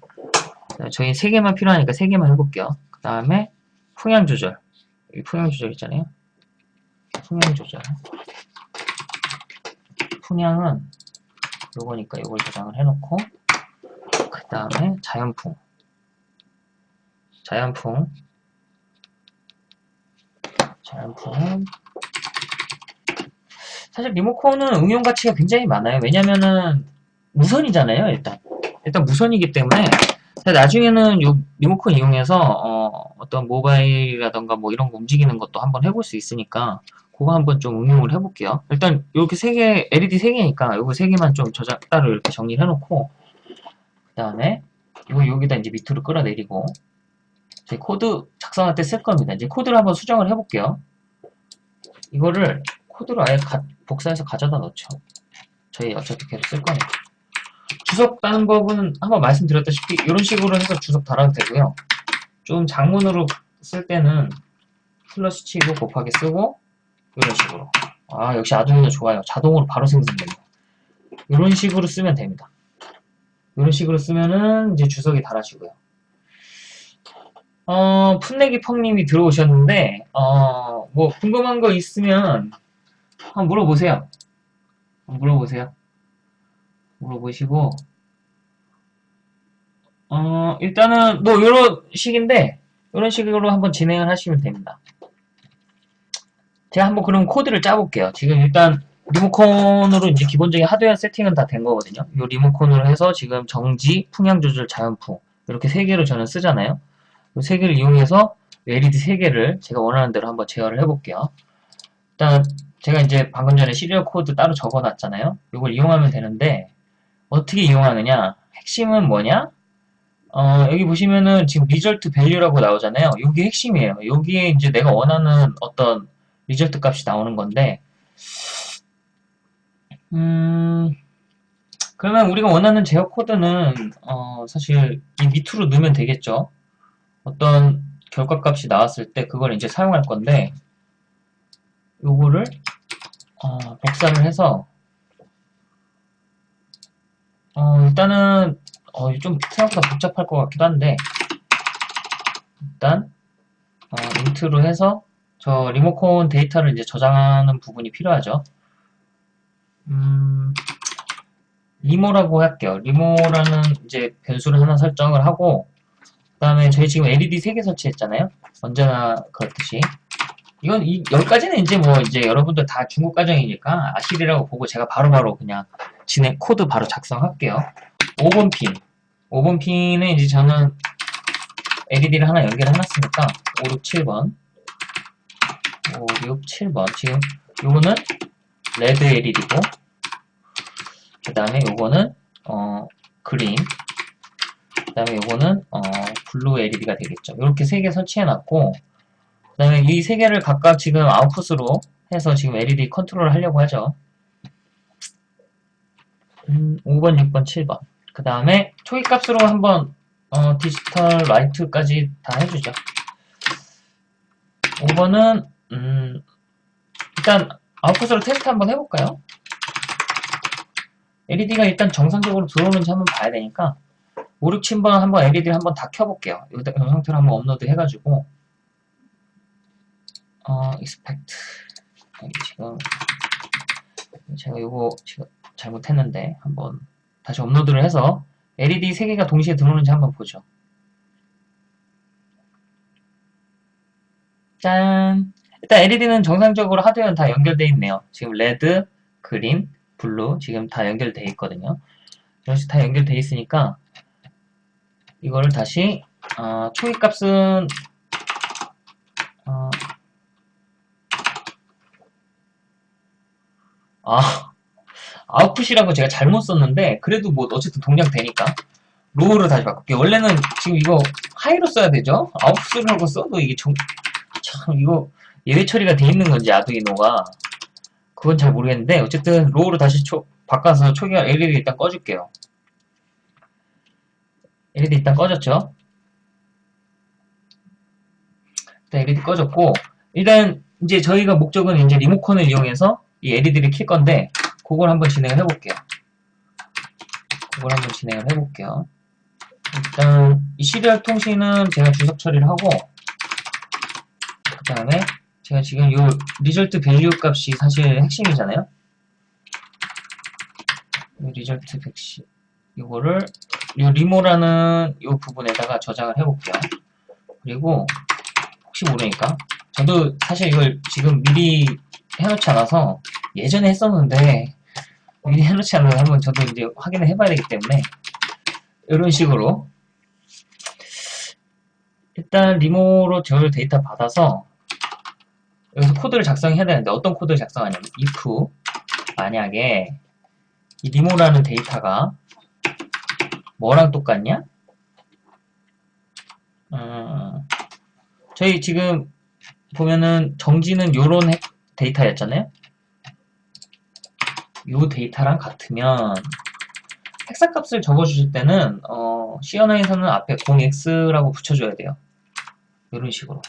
저희 3개만 필요하니까 3개만 해볼게요. 그 다음에 풍향 조절 풍향 조절 있잖아요. 풍향 조절. 풍향은 요거니까 요걸 저장을 해놓고 그 다음에 자연풍. 자연풍. 자연풍은 사실 리모컨은 응용 가치가 굉장히 많아요. 왜냐면은 무선이잖아요, 일단. 일단 무선이기 때문에. 나중에는 요 리모컨 이용해서 어, 떤 모바일이라던가 뭐 이런 거 움직이는 것도 한번 해볼 수 있으니까 그거 한번 좀 응용을 해볼게요. 일단 이렇게 세 개, LED 세 개니까 요거 세 개만 좀 저장 따로 이렇게 정리를 해놓고 그 다음에 이거 여기다 이제 밑으로 끌어내리고 제 코드 작성할 때 쓸 겁니다. 이제 코드를 한번 수정을 해볼게요. 이거를 코드를 아예 가, 복사해서 가져다 넣죠. 저희 어차피 계속 쓸 거니까. 주석 다는 법은 한번 말씀드렸다시피 이런 식으로 해서 주석 달아도 되고요. 좀 장문으로 쓸 때는 플러스 치고 곱하기 쓰고 이런 식으로 아 역시 아두이노 좋아요. 자동으로 바로 생성됩니다. 이런 식으로 쓰면 됩니다. 이런 식으로 쓰면은 이제 주석이 달아지고요. 어, 풋내기 펑님이 들어오셨는데 어, 뭐 궁금한 거 있으면 한번 물어보세요. 한번 물어보세요. 물어보시고 어, 일단은 뭐 이런 식인데 이런 식으로 한번 진행을 하시면 됩니다. 제가 한번 그럼 코드를 짜볼게요. 지금 일단 리모컨으로 이제 기본적인 하드웨어 세팅은 다 된 거거든요. 이 리모컨으로 해서 지금 정지, 풍향 조절, 자연풍 이렇게 세 개로 저는 쓰잖아요. 이세 개를 이용해서 LED 세 개를 제가 원하는 대로 한번 제어를 해볼게요. 일단 제가 이제 방금 전에 serial 코드 따로 적어놨잖아요. 이걸 이용하면 되는데 어떻게 이용하느냐? 핵심은 뭐냐? 어, 여기 보시면은 지금 result value라고 나오잖아요. 이게 핵심이에요. 여기에 이제 내가 원하는 어떤 리절트 값이 나오는 건데 음, 그러면 우리가 원하는 제어 코드는 어, 사실 이 밑으로 넣으면 되겠죠. 어떤 결과 값이 나왔을 때 그걸 이제 사용할 건데 요거를 어, 복사를 해서 일단은 어, 좀 생각보다 복잡할 것 같기도 한데 일단 어, int로 해서 저 리모컨 데이터를 이제 저장하는 부분이 필요하죠. 음, remo라고 할게요. remo라는 이제 변수를 하나 설정을 하고 그 다음에 저희 지금 LED 3개 설치했잖아요. 언제나 그렇듯이 이건 이 여기까지는 이제 뭐 이제 여러분들 다 중급 과정이니까 아시리라고 보고 제가 바로바로 그냥 진행 코드 바로 작성할게요. 5번 핀 5번 핀은 이제 저는 LED를 하나 연결해놨으니까 5, 6, 7번 5, 6, 7번 지금 요거는 red LED고 그 다음에 요거는 어 green 그 다음에 요거는 어 blue LED가 되겠죠. 이렇게 세 개 설치해놨고 그 다음에 이 세 개를 각각 지금 아웃풋으로 해서 지금 LED 컨트롤을 하려고 하죠. 음, 5번, 6번, 7번. 그 다음에 초기값으로 한번 어, digital write까지 다 해주죠. 5번은 음, 일단 아웃풋으로 테스트 한번 해볼까요? LED가 일단 정상적으로 들어오는지 한번 봐야 되니까 5, 6, 7번 한번 LED를 한번 다 켜볼게요. 이 상태로 한번 업로드 해가지고 어, expect 지금 제가 이거 지금 잘못했는데 한번 다시 업로드를 해서 LED 3개가 동시에 들어오는지 한번 보죠. 짠! 일단 LED는 정상적으로 하드웨어는 다 연결되어 있네요. 지금 red, green, blue 지금 다 연결되어 있거든요. 이런 식으로 다 연결되어 있으니까 이거를 다시 어, 초기값은 어, 아 output이라고 제가 잘못 썼는데 그래도 뭐 어쨌든 동작 되니까 low로 다시 바꿀게요. 원래는 지금 이거 high로 써야 되죠? output이라고 써도 이게 좀, 참 이거 예외 처리가 돼 있는 건지 Arduino가 그건 잘 모르겠는데 어쨌든 low로 다시 초, 바꿔서 초기화 LED 일단 꺼줄게요. LED 일단 꺼졌죠? 일단 LED 꺼졌고 일단 이제 저희가 목적은 이제 리모컨을 이용해서 이 LED를 킬 건데 그걸 한번 진행을 해볼게요. 그걸 한번 진행을 해볼게요. 일단 이 serial 통신은 제가 주석 처리를 하고 그 다음에 제가 지금 요 result value 값이 사실 핵심이잖아요. 이 result 값이 이거를 요 remo라는 요 부분에다가 저장을 해볼게요. 그리고 혹시 모르니까 저도 사실 이걸 지금 미리 해놓지 않아서 예전에 했었는데 미리 해놓지 않아서 한번 저도 이제 확인을 해봐야 되기 때문에 이런 식으로 일단 remo로 저를 데이터 받아서 여기서 코드를 작성해야 되는데 어떤 코드를 작성하냐면 if 만약에 이 리모라는 데이터가 뭐랑 똑같냐? 음, 저희 지금 보면은 정지는 요런 데이터였잖아요. 요 데이터랑 같으면 헥사 값을 적어주실 때는 어, CNI에서는 앞에 0x라고 붙여줘야 돼요. 이런 식으로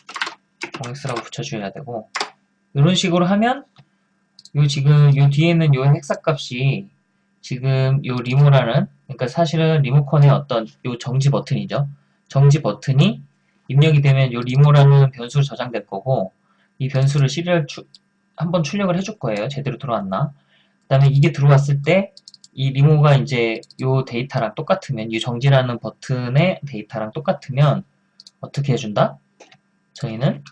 0x라고 붙여줘야 되고 이런 식으로 하면 요 지금 요 뒤에 있는 요 hexa값이 지금 요 remo라는 그러니까 사실은 리모컨의 어떤 요 정지 버튼이죠. 정지 버튼이 입력이 되면 요 remo라는 변수로 저장될 거고 이 변수를 serial 추, 한번 출력을 해줄 거예요. 제대로 들어왔나. 그 다음에 이게 들어왔을 때 이 remo가 이제 요 데이터랑 똑같으면 이 정지라는 버튼의 데이터랑 똑같으면 어떻게 해준다? 저희는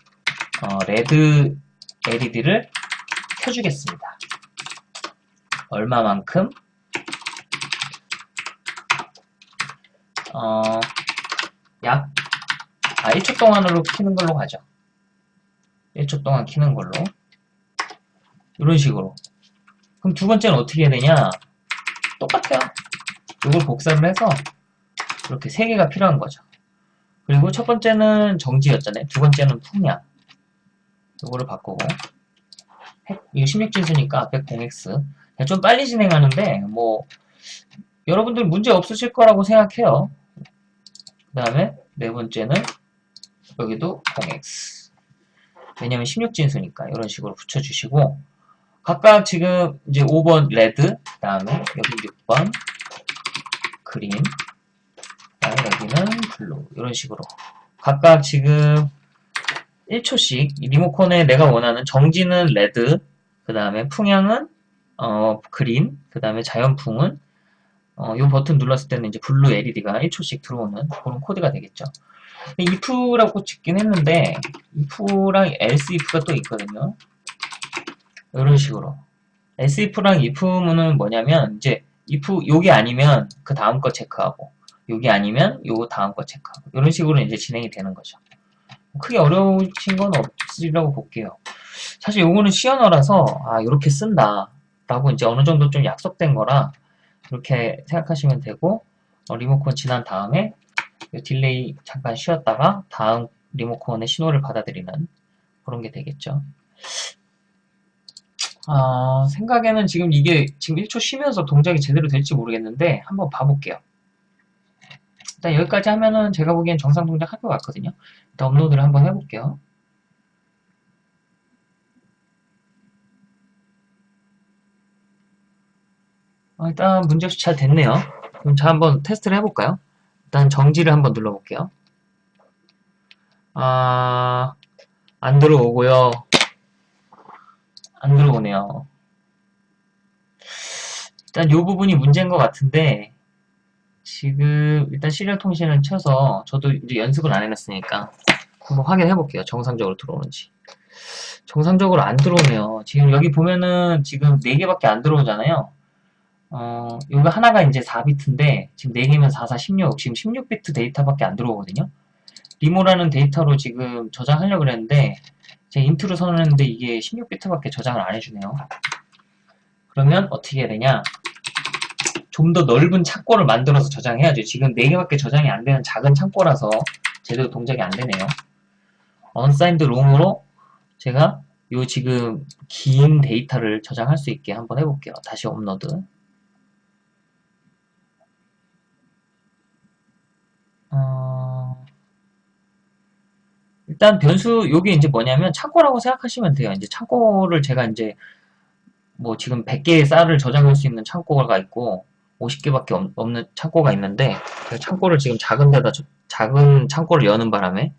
어, 레드 LED를 켜주겠습니다. 얼마만큼? 어, 약 아, 1초 동안으로 키는 걸로 가죠. 1초 동안 키는 걸로. 이런 식으로. 그럼 두 번째는 어떻게 해야 되냐? 똑같아요. 이걸 복사를 해서 이렇게 세 개가 필요한 거죠. 그리고 첫 번째는 정지였잖아요. 두 번째는 풍량. 이거를 바꾸고 이거 16진수니까 앞에 0x 좀 빨리 진행하는데 뭐 여러분들 문제 없으실 거라고 생각해요. 그 다음에 네 번째는 여기도 0x 왜냐면 16진수니까 이런 식으로 붙여주시고 각각 지금 이제 5번 red 그 다음에 여기 6번 green, 여기는 blue 이런 식으로 각각 지금 1초씩 리모컨에 내가 원하는 정지는 red, 그 다음에 풍향은 어, green, 그 다음에 자연풍은 어, 이 버튼 눌렀을 때는 이제 blue LED가 1초씩 들어오는 그런 코드가 되겠죠. if라고 짓긴 했는데 if랑 else if가 또 있거든요. 이런 식으로 else if랑 if는 뭐냐면 이제 if 요게 아니면 그 다음 거 체크하고 요게 아니면 요 다음 거 체크하고 이런 식으로 이제 진행이 되는 거죠. 크게 어려우신 건 없으리라고 볼게요. 사실 요거는 시언어라서 아 이렇게 쓴다 라고 이제 어느 정도 좀 약속된 거라 이렇게 생각하시면 되고 어, 리모컨 지난 다음에 delay 잠깐 쉬었다가 다음 리모컨의 신호를 받아들이는 그런 게 되겠죠. 아, 생각에는 지금 이게 지금 1초 쉬면서 동작이 제대로 될지 모르겠는데 한번 봐볼게요. 일단 여기까지 하면은 제가 보기엔 정상 동작 할 것 같거든요. 일단 업로드를 한번 해볼게요. 어, 일단 문제없이 잘 됐네요. 그럼 자 한번 테스트를 해볼까요? 일단 정지를 한번 눌러볼게요. 아, 안 들어오고요. 안 들어오네요. 일단 이 부분이 문제인 것 같은데 지금 일단 시리얼 통신을 쳐서 저도 이제 연습을 안 해놨으니까 한번 확인해 볼게요. 정상적으로 들어오는지. 정상적으로 안 들어오네요. 지금 여기 보면은 지금 4개밖에 안 들어오잖아요. 어, 이거 하나가 이제 4비트인데 지금 4개면 4, 4, 16 지금 16비트 데이터밖에 안 들어오거든요. remo라는 데이터로 지금 저장하려고 그랬는데 제가 int로 선언했는데 이게 16비트밖에 저장을 안 해주네요. 그러면 어떻게 해야 되냐? 좀 더 넓은 창고를 만들어서 저장해야죠. 지금 4개밖에 저장이 안 되는 작은 창고라서 제대로 동작이 안 되네요. unsigned long으로 제가 요 지금 긴 데이터를 저장할 수 있게 한번 해볼게요. 다시 업로드. 어... 일단 변수 요게 이제 뭐냐면 창고라고 생각하시면 돼요. 이제 창고를 제가 이제 뭐 지금 100개의 쌀을 저장할 수 있는 창고가 있고 50개밖에 없는 창고가 있는데 창고를 지금 작은 데다 작은 창고를 여는 바람에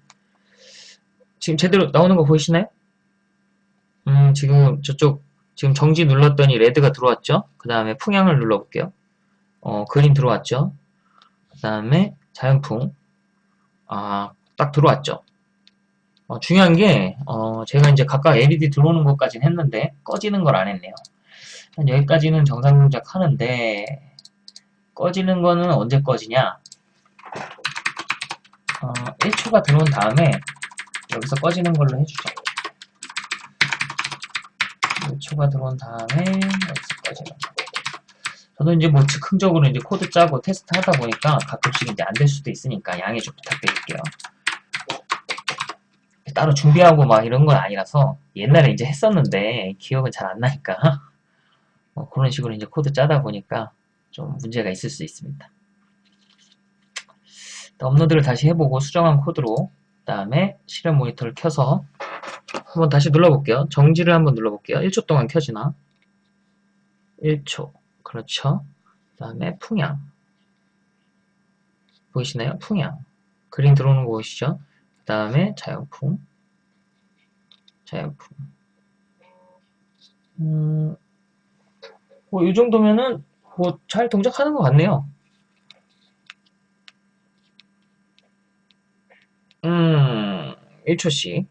지금 제대로 나오는 거 보이시나요? 음 지금 저쪽 지금 정지 눌렀더니 레드가 들어왔죠? 그 다음에 풍향을 눌러볼게요. 어 그림 들어왔죠? 그 다음에 자연풍 아 딱 들어왔죠? 어, 중요한 게 어, 제가 이제 각각 LED 들어오는 것까지는 했는데 꺼지는 걸 안 했네요. 여기까지는 정상 동작 하는데 꺼지는 거는 언제 꺼지냐 어, 1초가 들어온 다음에 여기서 꺼지는 걸로 해주죠. 1초가 들어온 다음에 여기서 꺼지는 거. 저도 이제 뭐 즉흥적으로 이제 코드 짜고 테스트 하다 보니까 가끔씩 이제 안 될 수도 있으니까 양해 좀 부탁드릴게요. 따로 준비하고 막 이런 건 아니라서 옛날에 이제 했었는데 기억은 잘 안 나니까 뭐 그런 식으로 이제 코드 짜다 보니까 좀 문제가 있을 수 있습니다. 업로드를 다시 해보고 수정한 코드로 그 다음에 실험 모니터를 켜서 한번 다시 눌러볼게요. 정지를 한번 눌러볼게요. 1초 동안 켜지나? 1초 그렇죠. 그 다음에 풍향 보이시나요? 풍향 그림 들어오는 거 보이시죠? 그 다음에 자연풍 자연풍 음, 뭐, 이 정도면은, 뭐, 잘 동작하는 것 같네요. 음, 1초씩.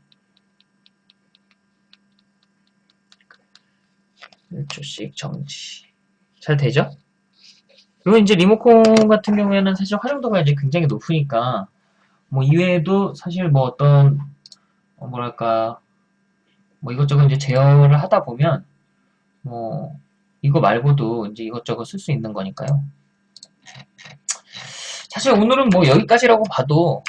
1초씩 정지. 잘 되죠? 그리고 이제 리모컨 같은 경우에는 사실 활용도가 이제 굉장히 높으니까, 뭐, 이외에도 사실 뭐 어떤, 어, 뭐랄까, 뭐 이것저것 이제 제어를 하다 보면, 뭐, 이거 말고도 이제 이것저것 쓸 수 있는 거니까요. 사실 오늘은 뭐 여기까지라고 봐도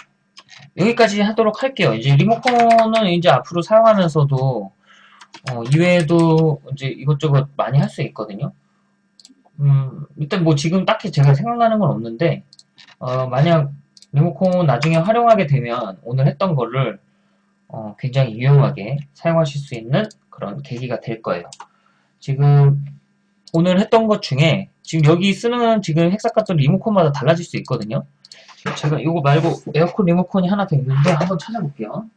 여기까지 하도록 할게요. 이제 리모컨은 이제 앞으로 사용하면서도 어, 이외에도 이제 이것저것 많이 할 수 있거든요. 음, 일단 뭐 지금 딱히 제가 생각나는 건 없는데 어, 만약 리모컨 나중에 활용하게 되면 오늘 했던 거를 어, 굉장히 유용하게 사용하실 수 있는 그런 계기가 될 거예요. 지금 오늘 했던 것 중에 지금 여기 쓰는 지금 헥사카톤 리모컨마다 달라질 수 있거든요. 제가 이거 말고 에어컨 리모컨이 하나 더 있는데 한번 찾아볼게요.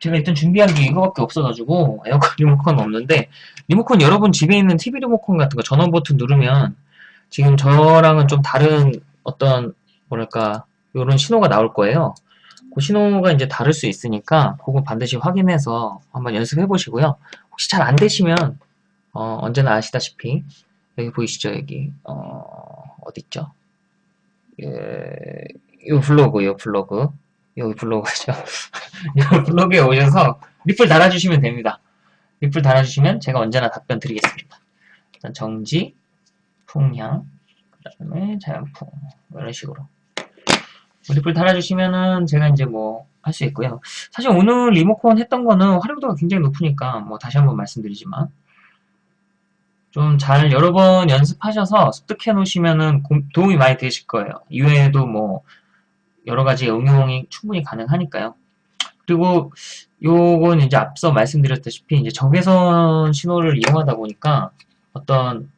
제가 일단 준비한 게 이거밖에 없어가지고 에어컨 리모컨 없는데 리모컨 여러분 집에 있는 TV 리모컨 같은 거 전원 버튼 누르면 지금 저랑은 좀 다른 어떤 뭐랄까 이런 신호가 나올 거예요. 그 신호가 이제 다를 수 있으니까 그거 반드시 확인해서 한번 연습해 보시고요. 혹시 잘 안 되시면 어, 언제나 아시다시피 여기 보이시죠 여기 어, 어디 있죠? 예, 이 블로그 이 블로그 여기 블로그죠. 이 블로그에 오셔서 리플 달아주시면 됩니다. 리플 달아주시면 제가 언제나 답변 드리겠습니다. 일단 정지, 풍향, 그 다음에 자연풍 이런 식으로 리플 달아주시면은 제가 이제 뭐 할 수 있고요. 사실 오늘 리모컨 했던 거는 활용도가 굉장히 높으니까 뭐 다시 한번 말씀드리지만 좀 잘 여러 번 연습하셔서 습득해 놓으시면은 도움이 많이 되실 거예요. 이외에도 뭐 여러 가지 응용이 충분히 가능하니까요. 그리고 요건 이제 앞서 말씀드렸다시피 이제 적외선 신호를 이용하다 보니까 어떤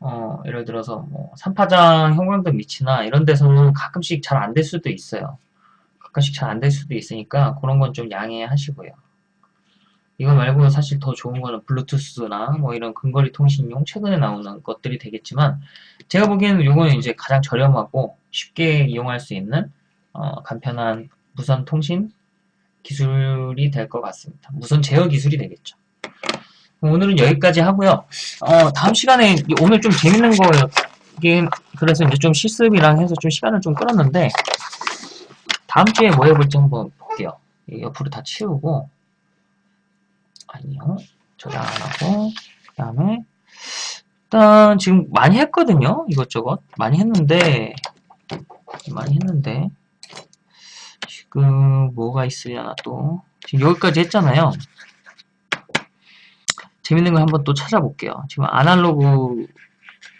어, 예를 들어서 뭐 산파장 형광등 위치나 이런 데서는 가끔씩 잘 안 될 수도 있어요. 가끔씩 잘 안 될 수도 있으니까 그런 건 좀 양해하시고요. 이거 말고 사실 더 좋은 거는 블루투스나 뭐 이런 근거리 통신용 최근에 나오는 것들이 되겠지만 제가 보기에는 이거는 이제 가장 저렴하고 쉽게 이용할 수 있는 어, 간편한 무선 통신 기술이 될 것 같습니다. 무선 제어 기술이 되겠죠. 오늘은 여기까지 하고요. 어, 다음 시간에 오늘 좀 재밌는 거긴 그래서 이제 좀 실습이랑 해서 좀 시간을 좀 끌었는데 다음 주에 뭐 해볼지 한번 볼게요. 옆으로 다 치우고 아니요 저장 안 하고 그 다음에 일단 지금 많이 했거든요. 이것저것 많이 했는데 많이 했는데 지금 뭐가 있으려나 또 지금 여기까지 했잖아요. 재밌는 걸 한번 또 찾아볼게요. 지금 아날로그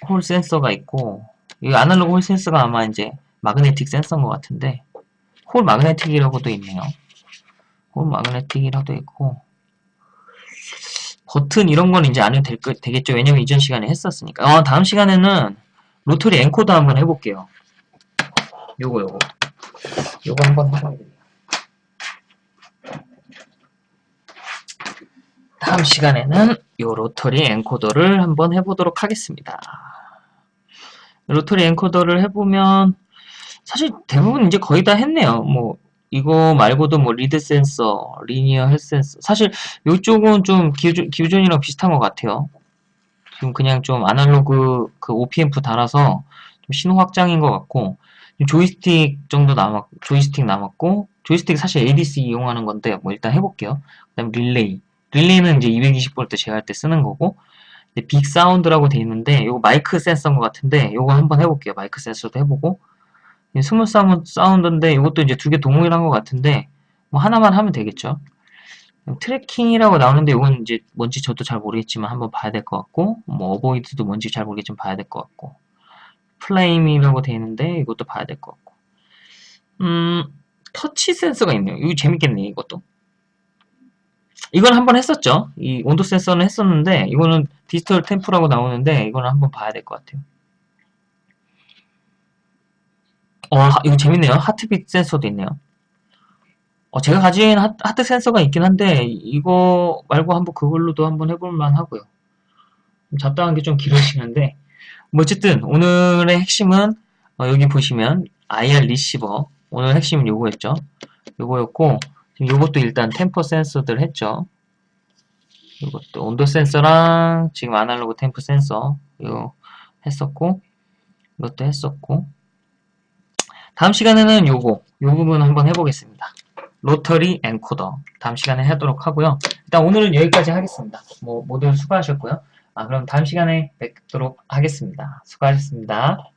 홀 센서가 있고 이 아날로그 홀 센서가 아마 이제 마그네틱 센서인 것 같은데 홀 마그네틱이라고도 있네요. hall magnetic이라도 있고 버튼 이런 건 이제 안 해도 될, 되겠죠. 왜냐면 이전 시간에 했었으니까. 어, 다음 시간에는 rotary encoder 한번 해볼게요. 요거 요거 요거 한번 해봐야 돼요. 다음 시간에는 이 rotary encoder를 한번 해보도록 하겠습니다. rotary encoder를 해보면 사실 대부분 이제 거의 다 했네요. 뭐 이거 말고도 뭐 reed 센서, linear hall 센서 사실 이쪽은 좀 기존, 기존이랑 비슷한 것 같아요. 지금 그냥 좀 아날로그 그 OP amp 달아서 좀 신호 확장인 것 같고 조이스틱 정도 남았 조이스틱 남았고 조이스틱 사실 ADC 이용하는 건데 뭐 일단 해볼게요. 그다음 릴레이 릴레이는 이제 220V 제어할 때 쓰는 거고 big sound라고 돼 있는데 이거 마이크 센서인 것 같은데 이거 한번 해볼게요. 마이크 센서도 해보고 small sound인데 이것도 이제 두 개 동일한 것 같은데 뭐 하나만 하면 되겠죠. tracking이라고 나오는데 이건 이제 뭔지 저도 잘 모르겠지만 한번 봐야 될 것 같고 뭐 avoid도 뭔지 잘 모르겠지만 봐야 될 것 같고 flame이라고 돼 있는데 이것도 봐야 될 것 같고 음 터치 센서가 있네요. 이거 재밌겠네 이것도 이건 한번 했었죠. 이 온도 센서는 했었는데 이거는 digital temp라고 나오는데 이거는 한번 봐야 될 것 같아요. 어, 이거 재밌네요. heartbeat 센서도 있네요. 어, 제가 가진 하, 트 센서가 있긴 한데 이거 말고 한번 그걸로도 한번 해볼 만 하고요. 잡다한 게 좀 길어지는데 뭐 어쨌든 오늘의 핵심은 어, 여기 보시면 IR 리시버 오늘 핵심은 요거였죠. 요거였고 요것도 일단 temper 센서들 했죠. 이것도 온도 센서랑 지금 아날로그 temper 센서 이거 했었고 이것도 했었고 다음 시간에는 요거 요 부분 한번 해보겠습니다. 로터리 엔코더 다음 시간에 하도록 하고요. 일단 오늘은 여기까지 하겠습니다. 뭐 모두 수고하셨고요. 아 그럼 다음 시간에 뵙도록 하겠습니다. 수고하셨습니다.